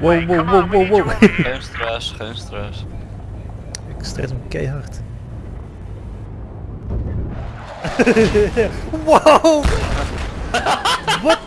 Wow, wow, wow, wow, wow. geen stress, geen stress. Ik stress hem keihard. wow! Wat?